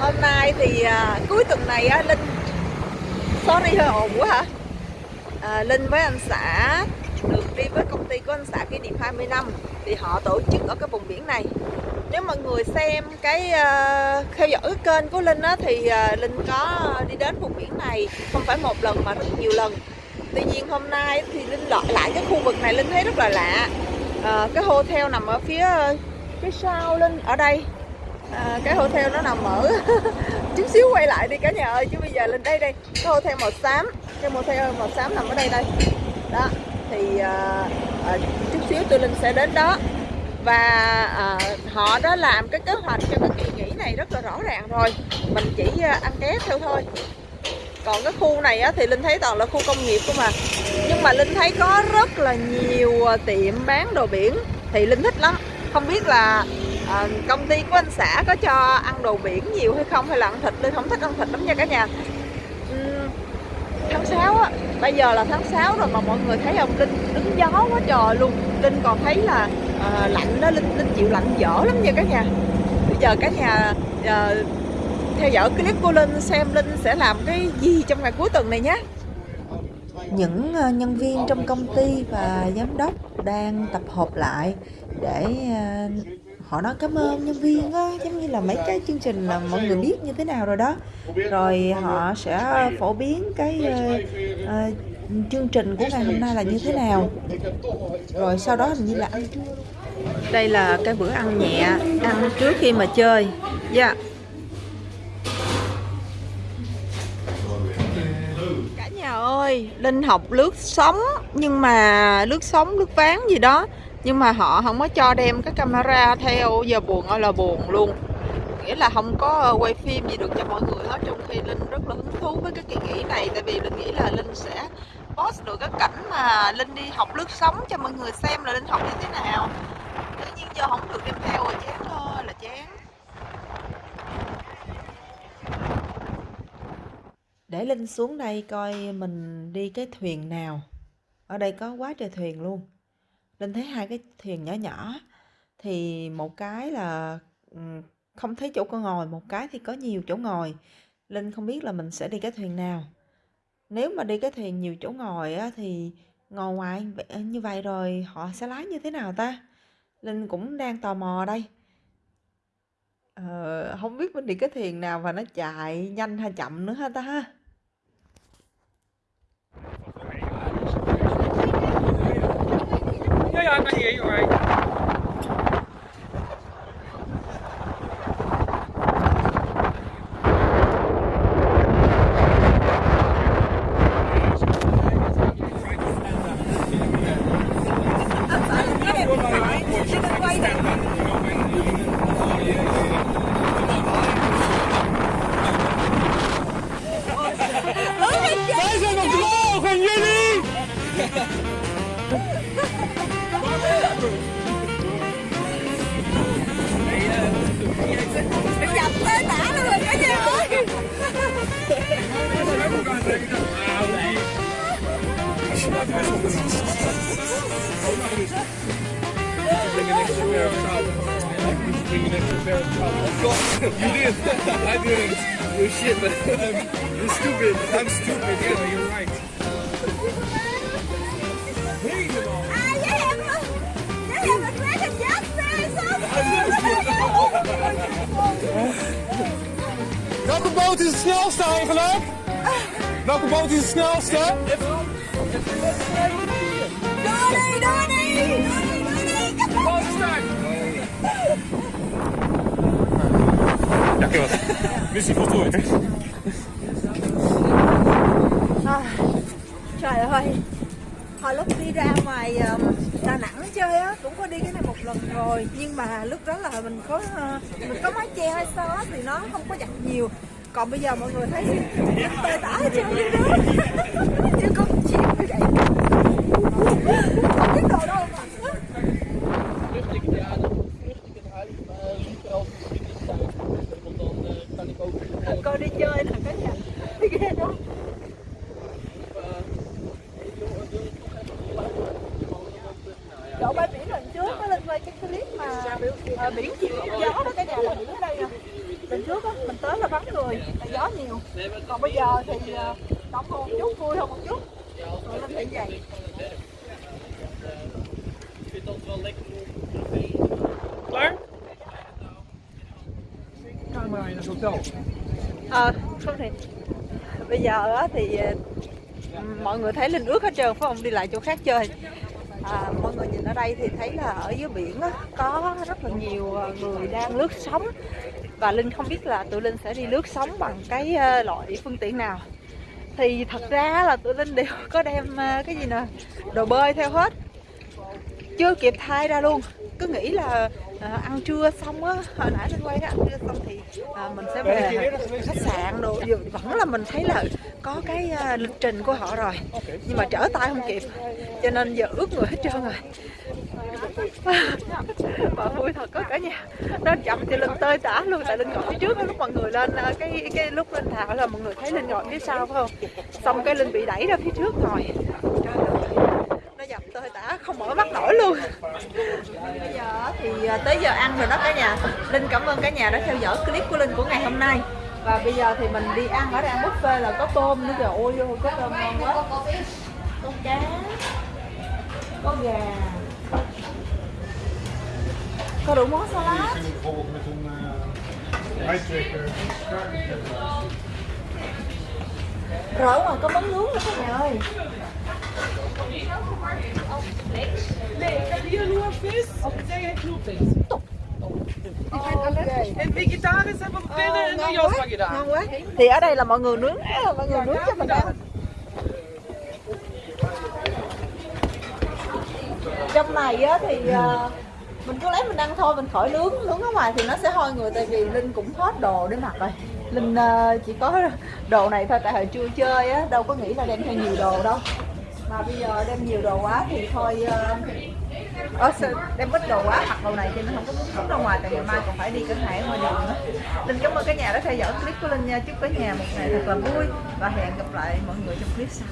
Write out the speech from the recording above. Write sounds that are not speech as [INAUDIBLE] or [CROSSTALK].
hôm nay thì à, cuối tuần này á linh sorry hơi ồn quá hả à, linh với anh xã được đi với công ty của anh xã kỷ niệm 20 năm thì họ tổ chức ở cái vùng biển này. Nếu mọi người xem cái uh, theo dõi cái kênh của linh á thì uh, linh có đi đến vùng biển này không phải một lần mà rất nhiều lần. Tuy nhiên hôm nay thì linh lọt lại cái khu vực này linh thấy rất là lạ. À, cái hotel nằm ở phía phía sau linh ở đây à, cái hotel nó nằm ở [LAUGHS] chút xíu quay lại đi cả nhà ơi chứ bây giờ lên đây đây cái hotel màu xám cái hotel màu xám nằm ở đây đây. Đó thì à, à, chút xíu tôi linh sẽ đến đó. Và à, họ đã làm cái kế hoạch cho cái kỳ nghỉ này rất là rõ ràng rồi. Mình chỉ à, ăn ké theo thôi. Còn cái khu này á, thì linh thấy toàn là khu công nghiệp cơ mà nhưng mà linh thấy có rất là nhiều à, tiệm bán đồ biển thì linh thích lắm. Không biết là à, công ty của anh xã có cho ăn đồ biển nhiều hay không? Hay là ăn thịt? Tôi không thích ăn thịt lắm nha cả nhà. Uhm, tháng 6 á bây giờ là tháng 6 rồi mà mọi người thấy không linh đứng gió quá trời luôn. Linh còn thấy là à, lạnh đó linh linh chịu lạnh dở lắm nha cả nhà. Bây giờ cả nhà à, theo dõi clip của linh xem linh sẽ làm cái gì trong ngày cuối tuần này nhé. Những nhân viên trong công ty và giám đốc đang tập hợp lại để họ nói cảm ơn nhân viên á giống như là mấy cái chương trình là mọi người biết như thế nào rồi đó. Rồi họ sẽ phổ biến cái uh, uh, chương trình của ngày hôm nay là như thế nào. Rồi sau đó hình như là ăn trưa. Đây là cái bữa ăn nhẹ ăn trước khi mà chơi. Dạ. Yeah. cả nhà ơi linh học lướt sóng nhưng mà lướt sóng lướt ván gì đó nhưng mà họ không có cho đem cái camera theo, giờ buồn ơi là buồn luôn. Nghĩa là không có quay phim gì được cho mọi người. Hết trong khi linh rất là hứng thú với cái kỳ nghỉ này, tại vì linh nghĩ là linh sẽ post được cái cảnh mà linh đi học lướt sóng cho mọi người xem là linh học như thế nào. Tự nhiên giờ không được đem theo rồi, chán thôi, là chán. Để linh xuống đây coi mình đi cái thuyền nào. Ở đây có quá trời thuyền luôn. Linh thấy hai cái thuyền nhỏ nhỏ thì một cái là không thấy chỗ con ngồi, một cái thì có nhiều chỗ ngồi. Linh không biết là mình sẽ đi cái thuyền nào. Nếu mà đi cái thuyền nhiều chỗ ngồi á, thì ngồi ngoài như vậy rồi họ sẽ lái như thế nào ta? Linh cũng đang tò mò đây. Ờ, không biết mình đi cái thuyền nào và nó chạy nhanh hay chậm nữa ha ta ha. 现在快一点。You did. I didn't. You're shit, but you're stupid. I'm stupid. Yeah, you're right. Welke boot is het snelste eigenlijk? Welke boot is het snelste? Missie voltooid. Trời ơi. Hồi lúc đi ra ngoài Đà Nẵng chơi á cũng có đi cái này một lần rồi. Nhưng mà lúc đó là mình có uh, mình có mái che hay sao á thì nó không có giặt nhiều. Còn bây giờ mọi người thấy tơi tả hết trơn đi đó. Như con chim vậy không biết đồ đâu mà coi đi chơi là cả nhà ghê đó. Chỗ bãi biển lần trước có lên quay cái clip mà à, biển chịu gió đó cả nhà là biển ở đây nè lần trước á mình tới là vắng người tại gió nhiều. Còn bây giờ thì ờ, đông hơn một chút vui hơn một chút. Rồi lên thấy vậy. Klaar? Camera in het hotel à, không thì bây giờ á thì ờ, mọi người thấy linh ước hết trơn phải không? Đi lại chỗ khác chơi. À, mọi người nhìn ở đây thì thấy là ở dưới biển á, có rất là nhiều ờ, người đang lướt sóng. Và linh không biết là tụi linh sẽ đi lướt sóng bằng cái loại phương tiện nào. Thì thật ra là tụi linh đều có đem cái gì nè đồ bơi theo hết. Chưa kịp thay ra luôn. Cứ nghĩ là uh, ăn trưa xong á hồi nãy linh quay cái ăn trưa xong thì uh, mình sẽ về khách sạn đồ. Vẫn là mình thấy là có cái uh, lịch trình của họ rồi nhưng mà trở tay không kịp cho nên giờ ướt người hết trơn rồi. [LAUGHS] Mà vui thật có cả nhà. Nó chậm thì linh tơi tả luôn tại linh ngồi phía trước lúc mọi người lên cái cái lúc linh thảo là mọi người thấy linh ngồi phía sau phải không? Xong cái linh bị đẩy ra phía trước rồi Trời ơi, nó dập tơi tả không mở mắt nổi luôn. Bây giờ thì à, tới giờ ăn rồi đó cả nhà. Linh cảm ơn cả nhà đã theo dõi clip của linh của ngày hôm nay. Và bây giờ thì mình đi ăn ở đây, ăn buffet là có tôm nữa kìa. Ôi, vô, có tôm ngon quá. Có cá, có gà. Có đủ món salad. Rỡ rồi ngoài có món nướng nữa cả nhà ơi. Nee, ik heb hier nur vis. Zij heeft knoepvis. Ok. En vegetarisch hebben we binnen in de Josma gedaan. thì ở đây là mọi người nướng mọi người nướng cho mình ăn trong này á thì ờ, mình cứ lấy mình ăn thôi mình khỏi nướng nướng ở ngoài thì nó sẽ hôi người tại vì linh cũng hết đồ để mặc rồi linh ờ, chỉ có đồ này thôi tại hồi chưa chơi á đâu có nghĩ là đem theo nhiều đồ đâu mà bây giờ đem nhiều đồ quá thì thôi ờ, ờ đem ít đồ quá mặc đồ này cho nên không có muốn xuất ra ngoài tại ngày mai còn phải đi cửa hàng ngoài đường nữa. Linh cảm ơn cả nhà đã theo dõi clip của Linh nha chúc cả nhà một ngày thật là vui và hẹn gặp lại mọi người trong clip sau.